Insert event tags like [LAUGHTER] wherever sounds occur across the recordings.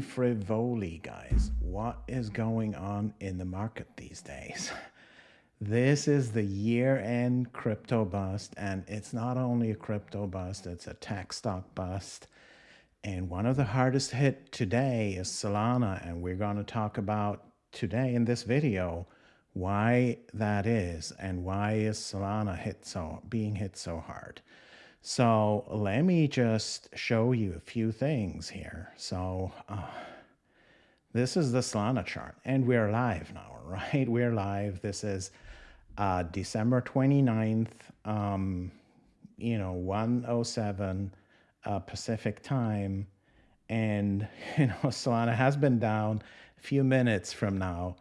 Frivoli, guys. What is going on in the market these days? [LAUGHS] This is the year-end crypto bust, and it's not only a crypto bust, it's a tech stock bust. And one of the hardest hit today is Solana, and we're going to talk about today in this video why that is and why is Solana hit so being hit so hard. So let me just show you a few things here. So uh, this is the Solana chart and we're live now, [LAUGHS] right? We're live. This is uh, December 29th, um, you know, 107 uh, Pacific time. And, [LAUGHS] you know, Solana has been down a few minutes from now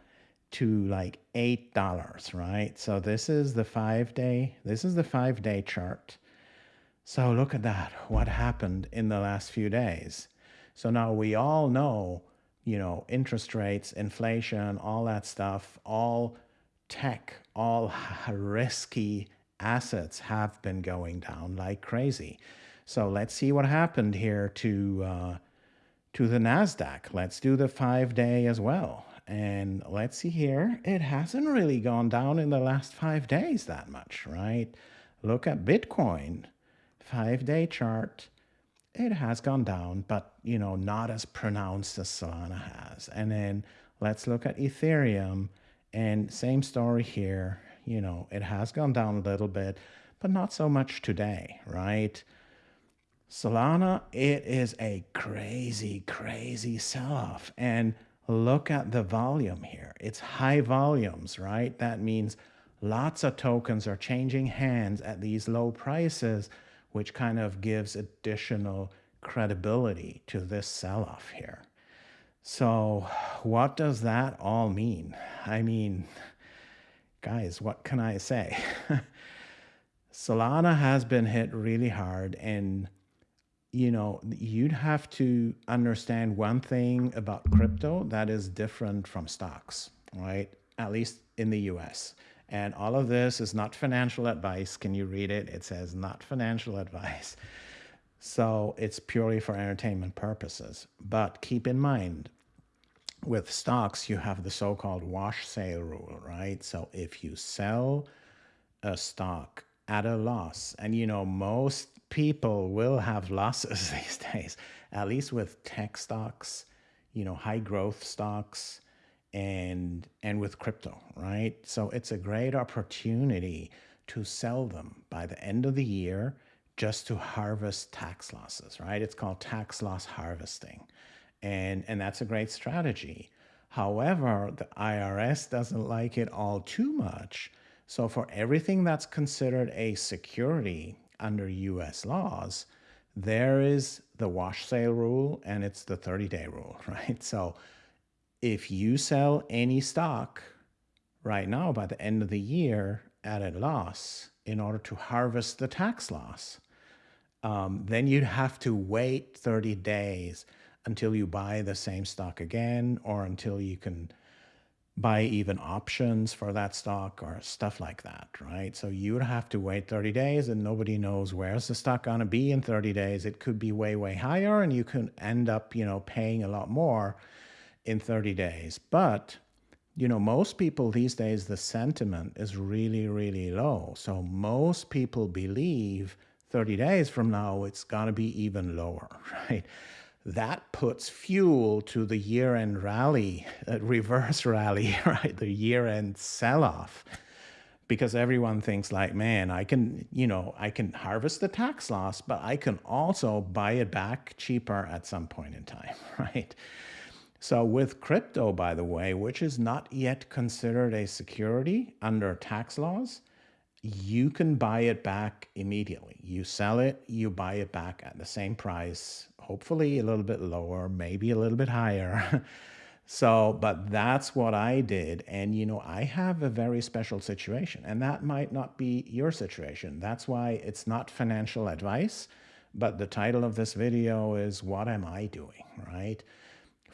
to like $8, right? So this is the five day, this is the five day chart. So look at that, [LAUGHS] what happened in the last few days. So now we all know, you know, interest rates, inflation, all that stuff, all tech, all [LAUGHS] risky assets have been going down like crazy. So let's see what happened here to uh, to the Nasdaq. Let's do the five day as well. And let's see here, it hasn't really gone down in the last five days that much, right? Look at Bitcoin five day chart, it has gone down, but you know, not as pronounced as Solana has. And then let's look at Ethereum and same story here. You know, it has gone down a little bit, but not so much today, right? Solana, it is a crazy, crazy sell-off. And look at the volume here. It's high volumes, right? That means lots of tokens are changing hands at these low prices which kind of gives additional credibility to this sell-off here. So what does that all mean? I mean, guys, what can I say? [LAUGHS] Solana has been hit really hard and you know, you'd have to understand one thing about crypto that is different from stocks, right? At least in the US. And all of this is not financial advice. Can you read it? It says not financial advice. So it's purely for entertainment purposes. But keep in mind, with stocks, you have the so-called wash sale rule, right? So if you sell a stock at a loss, and you know, most people will have losses [LAUGHS] these days, at least with tech stocks, you know, high growth stocks, and and with crypto, right? So it's a great opportunity to sell them by the end of the year just to harvest tax losses, right? It's called tax loss harvesting. And and that's a great strategy. However, the IRS doesn't like it all too much. So for everything that's considered a security under US laws, there is the wash sale rule and it's the 30 day rule, [LAUGHS] right? So if you sell any stock right now by the end of the year at a loss in order to harvest the tax loss, um, then you'd have to wait 30 days until you buy the same stock again or until you can buy even options for that stock or stuff like that, right? So you would have to wait 30 days and nobody knows where's the stock going to be in 30 days. It could be way, way higher and you can end up, you know, paying a lot more in 30 days. But, you know, most people these days, the sentiment is really, really low. So most people believe 30 days from now, it's going to be even lower, [LAUGHS] right? That puts fuel to the year-end rally, uh, reverse [LAUGHS] rally, [LAUGHS] right? The year-end sell-off because everyone thinks like, man, I can, you know, I can harvest the tax loss, but I can also buy it back cheaper at some point in time, right? So with crypto, by the way, which is not yet considered a security under tax laws, you can buy it back immediately. You sell it, you buy it back at the same price, hopefully a little bit lower, maybe a little bit higher. [LAUGHS] so, but that's what I did. And, you know, I have a very special situation and that might not be your situation. That's why it's not financial advice, but the title of this video is what am I doing, right?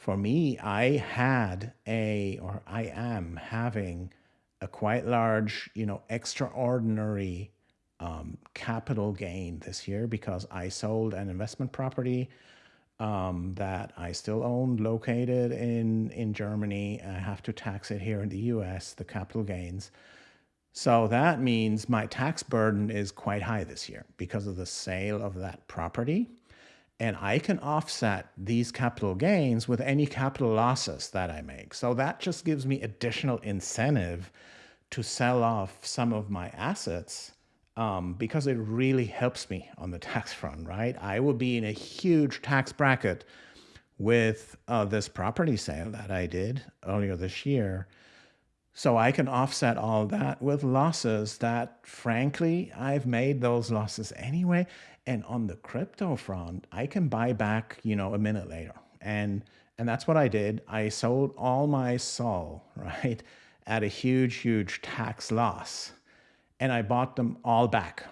For me, I had a, or I am having a quite large, you know, extraordinary um, capital gain this year because I sold an investment property um, that I still own located in, in Germany. I have to tax it here in the US, the capital gains. So that means my tax burden is quite high this year because of the sale of that property. And I can offset these capital gains with any capital losses that I make. So that just gives me additional incentive to sell off some of my assets um, because it really helps me on the [LAUGHS] tax front, right? I will be in a huge tax bracket with uh, this property sale that I did earlier this year. So I can offset all that with losses that, frankly, I've made those losses anyway. And on the crypto front, I can buy back, you know, a minute later. And and that's what I did. I sold all my SOL, [LAUGHS] right, at a huge, huge tax loss and I bought them all back,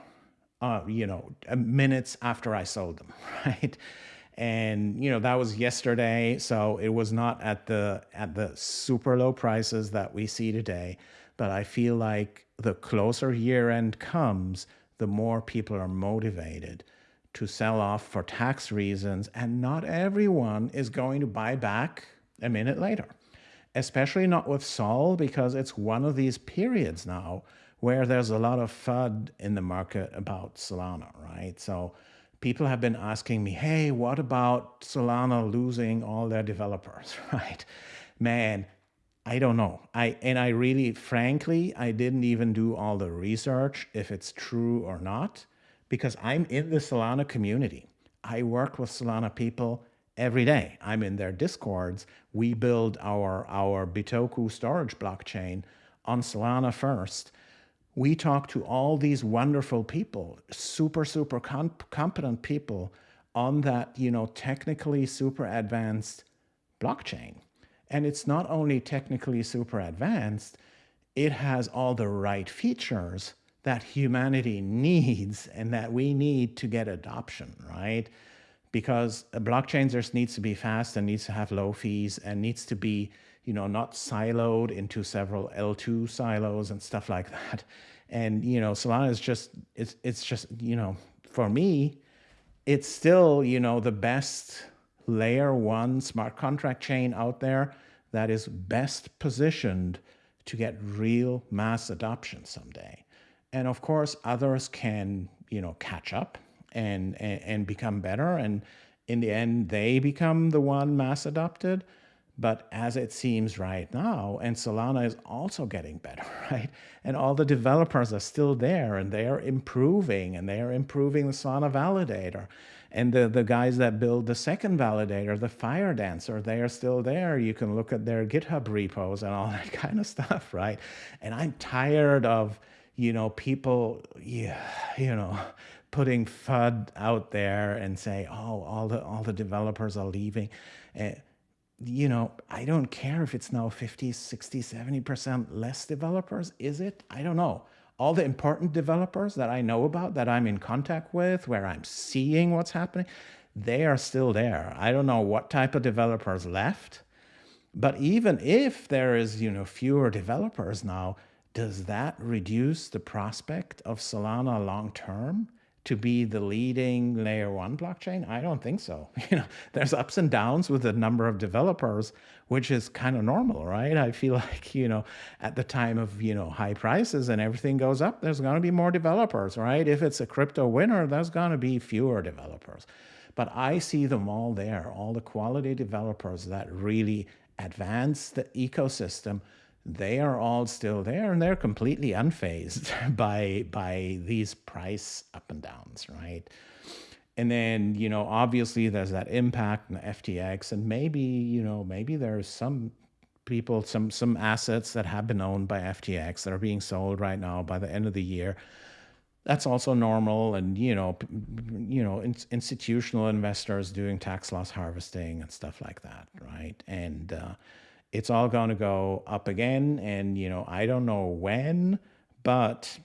uh, you know, minutes after I sold them, [LAUGHS] right? And you know that was yesterday, so it was not at the at the super low prices that we see today. But I feel like the closer year end comes, the more people are motivated to sell off for tax reasons, and not everyone is going to buy back a minute later, especially not with SOL because it's one of these periods now where there's a lot of FUD in the market about Solana, right? So people have been asking me, hey, what about Solana losing all their developers, [LAUGHS] right? Man, I don't know. I and I really, frankly, I didn't even do all the research if it's true or not, because I'm in the Solana community. I work with Solana people every day. I'm in their discords. We build our our Bitoku storage blockchain on Solana first we talk to all these wonderful people, super, super comp competent people on that, you know, technically super advanced blockchain. And it's not only technically super advanced, it has all the right features that humanity [LAUGHS] needs and that we need to get adoption, right? Because a blockchain just needs to be fast and needs to have low fees and needs to be you know, not siloed into several L2 silos and stuff like [LAUGHS] that. And, you know, Solana is just, it's, it's just, you know, for me, it's still, you know, the best layer one smart contract chain out there that is best positioned to get real mass adoption someday. And of course, others can, you know, catch up and, and, and become better. And in the end, they become the one mass adopted. But as it seems right now, and Solana is also getting better, [LAUGHS] right? And all the developers are still there and they are improving and they are improving the Solana validator. And the, the guys that build the second validator, the Firedancer, they are still there. You can look at their GitHub repos and all [LAUGHS] that kind of stuff, right? And I'm tired of, you know, people, yeah, you know, putting FUD out there and say, oh, all the all the developers are leaving. Uh, you know, I don't care if it's now 50, 60, 70% less developers. Is it? I don't know. All the important developers that I know about, that I'm in contact with, where I'm seeing what's happening, they are still there. I don't know what type of developers left. But even if there is, you know, fewer developers now, does that reduce the prospect of Solana long term? To be the leading layer one blockchain? I don't think so. [LAUGHS] You know, there's ups and downs with the number of developers, which is kind of normal, right? I feel [LAUGHS] like, you know, at the time of, you know, high prices and everything goes up, there's going to be more developers, right? If it's a crypto winter, there's going to be fewer developers. But I see them all there, all the quality developers that really advance the ecosystem they are all still there and they're completely unfazed [LAUGHS] by by these price up and downs, right? And then, you know, obviously there's that impact in the FTX and maybe, you know, maybe there's some people, some some assets that have been owned by FTX that are being sold right now by the end of the year. That's also normal, and you know, you know, in, institutional investors doing tax loss harvesting and stuff like that, right? And uh, it's all going to go up again. And, you know, I don't know when, but,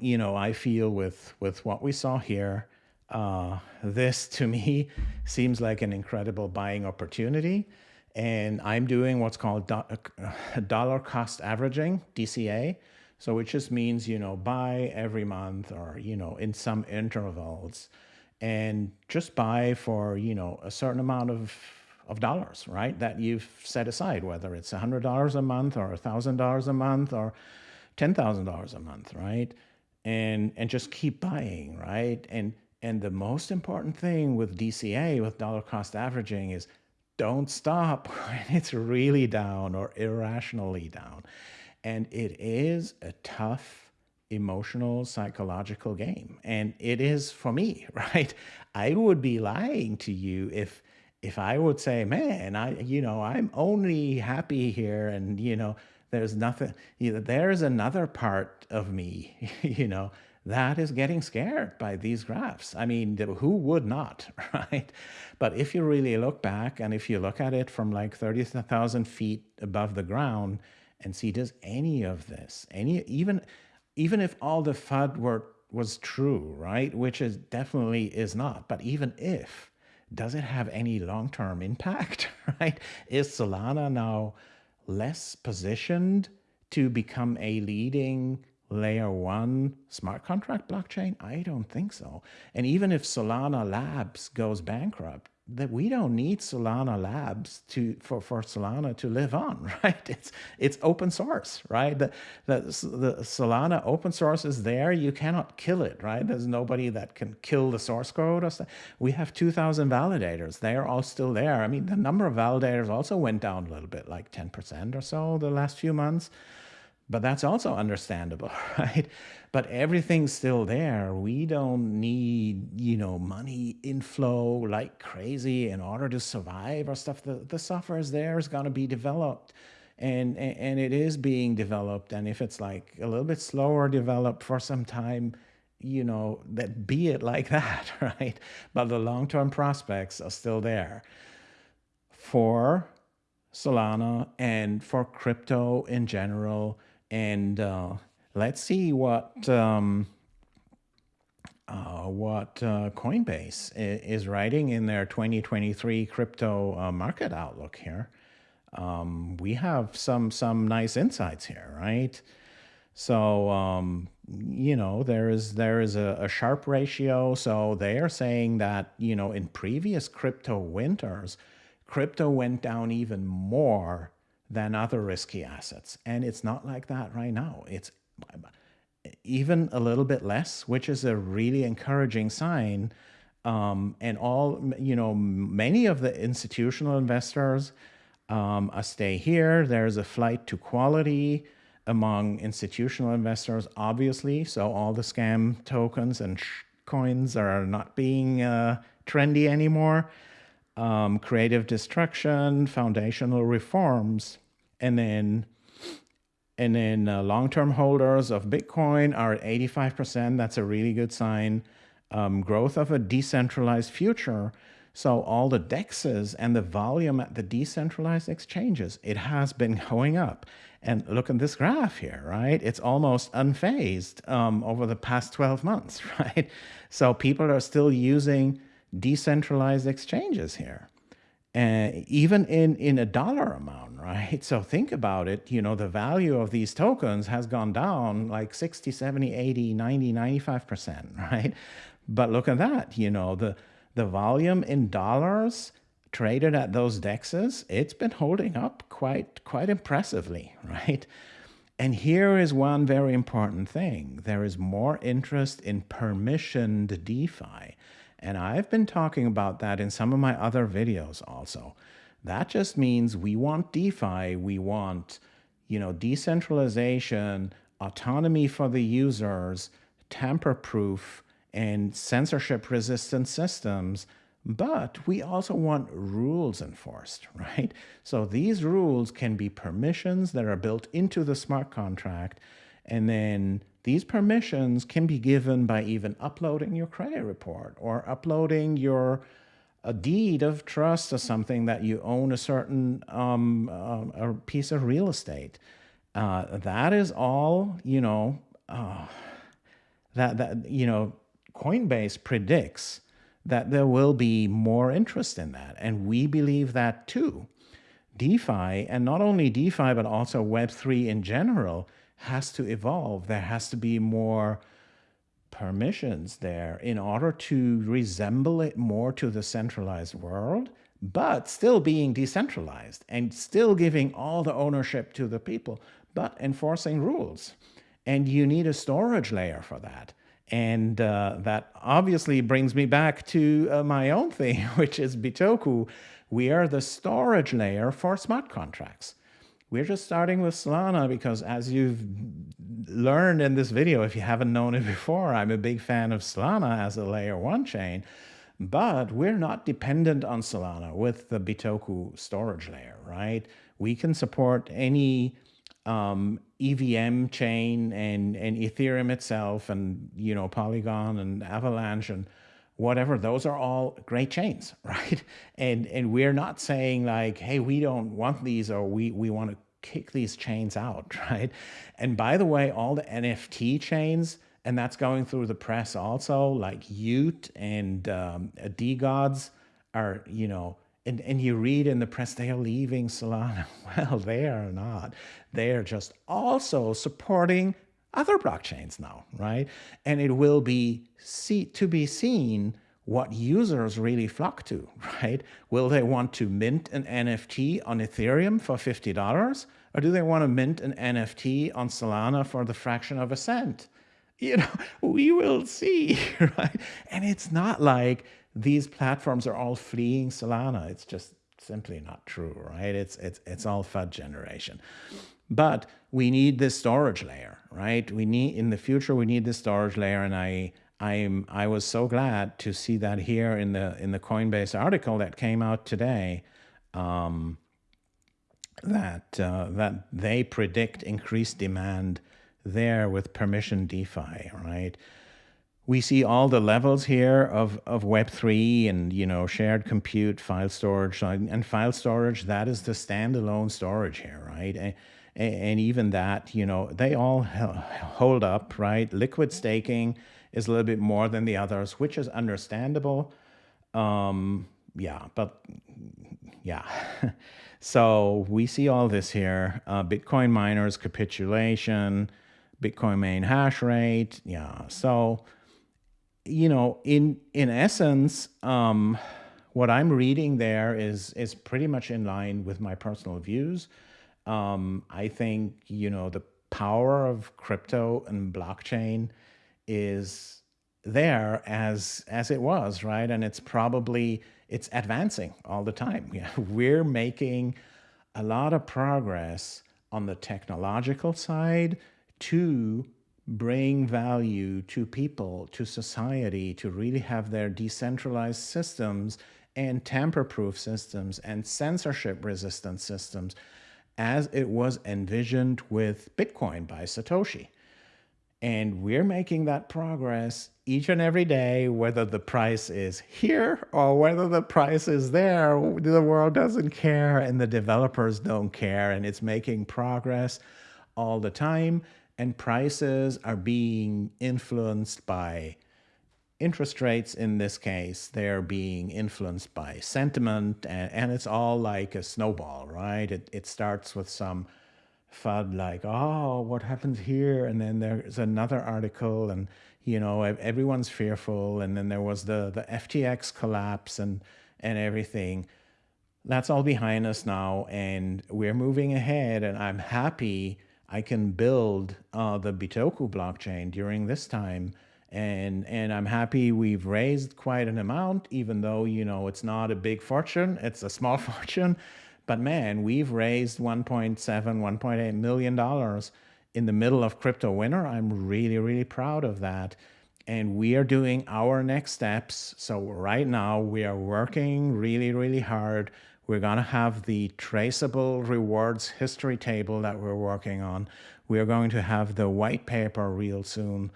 you know, I feel with, with what we saw here, uh, this to me [LAUGHS] seems like an incredible buying opportunity. And I'm doing what's called do uh, dollar cost averaging, DCA. So it just means, you know, buy every month or, you know, in some intervals and just buy for, you know, a certain amount of of dollars, right? That you've set aside, whether it's $100 a month or $1,000 a month or $10,000 a month, right? And and just keep buying, right? And and the most important thing with DCA, with dollar cost averaging, is don't stop [LAUGHS] when it's really down or irrationally down. And it is a tough emotional psychological game and it is for me [LAUGHS] right i would be lying to you if if i would say man i you know i'm only happy here and you know there's nothing you know, there's another part of me [LAUGHS] you know that is getting scared by these graphs. I mean, who would not, [LAUGHS] right? But if you really look back and if you look at it from like 30,000 feet above the ground and see, does any of this, any, even, even if all the FUD were, was true, right? Which is definitely is not, but even if, does it have any long-term impact, [LAUGHS] right? Is Solana now less positioned to become a leading layer one smart contract blockchain? I don't think so. And even if Solana Labs goes bankrupt, that we don't need Solana Labs to for, for Solana to live on, [LAUGHS] right? It's it's open source, right? The, the the Solana open source is there. You cannot kill it, right? There's nobody that can kill the source code or. We have 2,000 validators. They are all still there. I mean, the number of validators also went down a little bit, like 10% or so the last few months but that's also understandable, [LAUGHS] right? But everything's still there. We don't need, you know, money inflow like crazy in order to survive or stuff. The, the software is there, is going to be developed. And, and it is being developed. And if it's like a little bit slower developed for some time, you know, that be it like [LAUGHS] that, right? But the long-term prospects are still there for Solana and for crypto in general and uh, let's see what um, uh, what uh, Coinbase is writing in their 2023 crypto uh, market outlook here. Um, we have some some nice insights here, right? So um, you know there is there is a, a Sharpe ratio. So they are saying that you know in previous crypto winters, crypto went down even more than other risky assets. And it's not like that right now. It's even a little bit less, which is a really encouraging sign. Um, and all, you know, many of the institutional investors um, stay here. There's a flight to quality among institutional investors, obviously. So all the scam tokens and coins are not being uh, trendy anymore. Um, creative destruction, foundational reforms and then and then uh, long-term holders of Bitcoin are at 85%. That's a really good sign. Um, growth of a decentralized future. So all the dexes and the volume at the decentralized exchanges, it has been going up. And look at this graph here, right? It's almost unfazed um, over the past 12 months, [LAUGHS] right? So people are still using decentralized exchanges here uh, even in, in a dollar amount, [LAUGHS] right? So think about it, you know, the value of these tokens has gone down like 60, 70, 80, 90, 95%, [LAUGHS] right? But look at that, you know, the, the volume in dollars traded at those dexes, it's been holding up quite, quite impressively, [LAUGHS] right? And here is one very important thing. There is more interest in permissioned DeFi. And I've been talking about that in some of my other videos also. That just means we want DeFi, we want, you know, decentralization, autonomy for the users, tamper-proof, and censorship-resistant systems, but we also want rules enforced, [LAUGHS] right? So these rules can be permissions that are built into the smart contract, and then these permissions can be given by even uploading your credit report or uploading your a deed of trust or something that you own a certain um, uh, a piece of real estate. Uh, that is all, you know, uh, that, that, you know, Coinbase predicts that there will be more interest in that. And we believe that too. DeFi, and not only DeFi, but also Web3 in general, has to evolve. There has to be more permissions there in order to resemble it more to the centralized world, but still being decentralized and still giving all the ownership to the people, but enforcing rules. And you need a storage layer for that. And uh, that obviously brings me back to uh, my own thing, [LAUGHS] which is Bitoku. We are the storage layer for smart contracts. We're just starting with Solana because as you've learned in this video, if you haven't known it before, I'm a big fan of Solana as a layer one chain, but we're not dependent on Solana with the Bitoku storage layer, right? We can support any um, EVM chain and, and Ethereum itself and, you know, Polygon and Avalanche and whatever, those are all great chains, [LAUGHS] right? And and we're not saying like, hey, we don't want these or we, we want to kick these chains out, [LAUGHS] right? And by the way, all the NFT chains, and that's going through the press also, like y00t and um, DeGods are, you know, and, and you read in the press they are leaving Solana. [LAUGHS] Well, they are not. They are just also supporting other blockchains now, right? And it will be see, to be seen what users really flock to, [LAUGHS] right? Will they want to mint an NFT on Ethereum for $50? Or do they want to mint an NFT on Solana for the fraction of a cent? You know, [LAUGHS] we will see, [LAUGHS] right? And it's not like these platforms are all fleeing Solana. It's just simply not true, right? It's, it's, it's all FUD generation. But we need this storage layer, right? We need, in the future, we need this storage layer. And I, I'm, I was so glad to see that here in the, in the Coinbase article that came out today, um, that, uh, that they predict increased demand there with permission DeFi, right? we see all the levels here of, of Web3 and, you know, shared compute, file storage, and file storage, that is the standalone storage here, right? And, even that, you know, they all hold up, right? Liquid staking is a little bit more than the others, which is understandable. Um, yeah, but yeah. [LAUGHS] so we see all this here. Uh, Bitcoin miners capitulation, Bitcoin main hash rate. Yeah. So you know, in in essence, um, what I'm reading there is is pretty much in line with my personal views. Um, I think you know the power of crypto and blockchain is there as as it was, right? And it's probably it's advancing all the time. [LAUGHS] Yeah, we're making a lot of progress on the technological side to bring value to people, to society, to really have their decentralized systems and tamper-proof systems and censorship-resistant systems as it was envisioned with Bitcoin by Satoshi. And we're making that progress each and every day, whether the price is here or whether the price is there, the world doesn't care and the developers don't care and it's making progress all the time and prices are being influenced by interest rates in this case they're being influenced by sentiment and, and it's all like a snowball right? It, it starts with some FUD like oh what happens here? And then there's another article and you know everyone's fearful. And then there was the the ftx collapse and and everything. That's all behind us now and we're moving ahead and i'm happy I can build uh, the Bitoku blockchain during this time. And, and I'm happy we've raised quite an amount, even though, you know, it's not a big fortune, it's a small [LAUGHS] fortune. But man, we've raised 1.7, 1.8 million dollars in the middle of crypto winter. I'm really, really proud of that. And we are doing our next steps. So right now we are working really, really hard we're going to have the traceable rewards history table that we're working on. We're going to have the white paper real soon.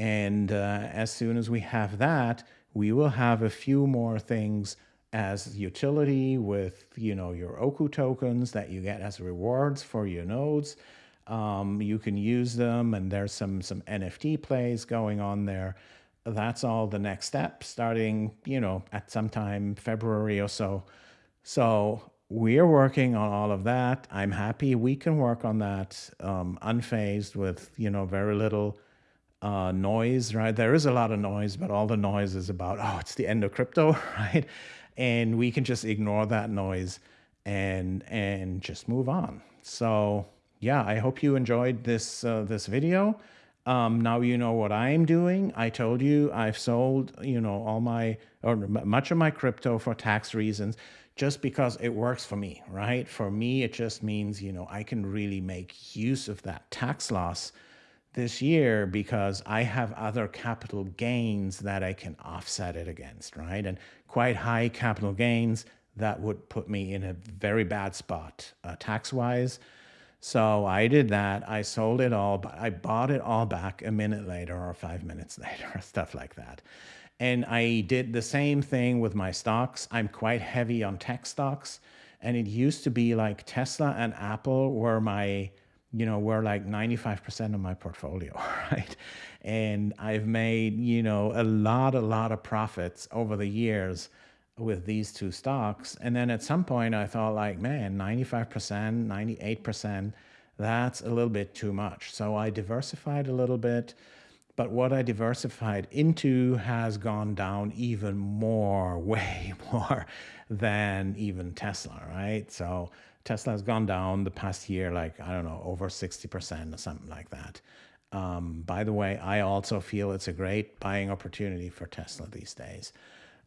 And uh, as soon as we have that, we will have a few more things as utility with, you know, your Oku tokens that you get as rewards for your nodes. Um, you can use them and there's some, some NFT plays going on there. That's all the next step starting, you know, at some time February or so. So we're working on all of that. I'm happy we can work on that um, unfazed with, you know, very little uh, noise, right? There is a lot of noise, but all the noise is about, oh, it's the end of crypto, [LAUGHS] right? And we can just ignore that noise and and just move on. So yeah, I hope you enjoyed this uh, this video. Um, now you know what I'm doing. I told you I've sold, you know, all my or much of my crypto for tax reasons just because it works for me, right? For me, it just means, you know, I can really make use of that tax loss this year because I have other capital gains that I can offset it against, right? And quite high capital gains that would put me in a very bad spot uh, tax wise. So I did that. I sold it all, but I bought it all back a minute later or five minutes [LAUGHS] later, stuff like that. And I did the same thing with my stocks. I'm quite heavy on tech stocks. And it used to be like Tesla and Apple were my you know, were like 95% of my portfolio, [LAUGHS] right? And I've made, you know, a lot, a lot of profits over the years with these two stocks. And then at some point I thought like, man, 95%, 98%, that's a little bit too much. So I diversified a little bit, but what I diversified into has gone down even more, [LAUGHS] way more than even Tesla, right? So Tesla has gone down the past year, like, I don't know, over 60% or something like that. Um, by the way, I also feel it's a great buying opportunity for Tesla these days.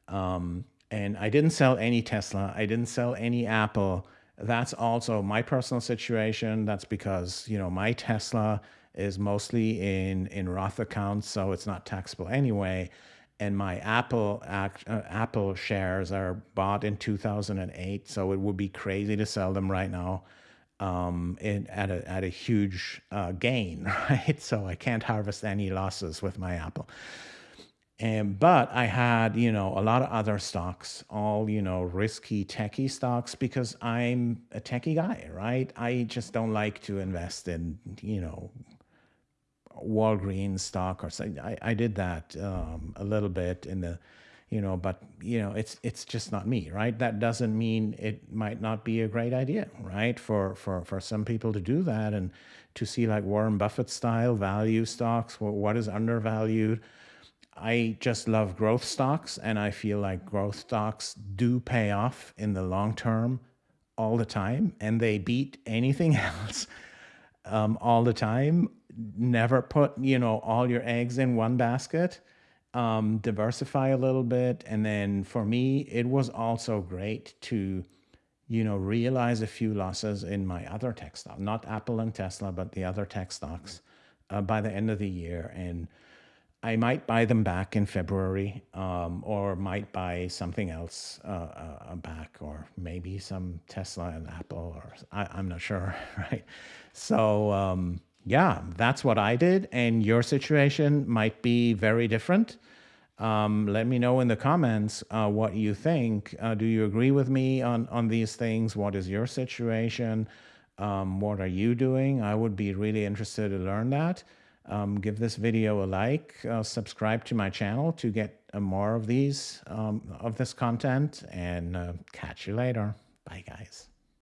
Um, and I didn't sell any Tesla. I didn't sell any Apple. That's also my personal situation. That's because, you know, my Tesla is mostly in, in Roth accounts, so it's not taxable anyway and my Apple uh, Apple shares are bought in 2008, so it would be crazy to sell them right now um, in, at a at a huge uh, gain, [LAUGHS] right? So I can't harvest any losses with my Apple. And but I had you know a lot of other stocks, all you know risky techie stocks because I'm a techie guy, right? I just don't like to invest in you know Walgreens stock or something. I, I did that um, a little bit in the, you know, but you know, it's it's just not me, right? That doesn't mean it might not be a great idea, right? For for for some people to do that and to see like Warren Buffett style value stocks, what is undervalued. I just love growth stocks, and I feel like growth stocks do pay off in the long term all the time, and they beat anything [LAUGHS] else um, all the time never put, you know, all your eggs in one basket. Um, diversify a little bit. And then for me, it was also great to, you know, realize a few losses in my other tech stocks, not Apple and Tesla, but the other tech stocks uh, by the end of the year. And I might buy them back in February um, or might buy something else uh, uh, back or maybe some Tesla and Apple or I, am not sure, [LAUGHS] right? So, um, yeah, that's what I did. And your situation might be very different. Um, let me know in the comments uh, what you think. Uh, do you agree with me on, on these things? What is your situation? Um, what are you doing? I would be really interested to learn that. Um, give this video a like, uh, subscribe to my channel to get uh, more of these, um, of this content and uh, catch you later. Bye guys.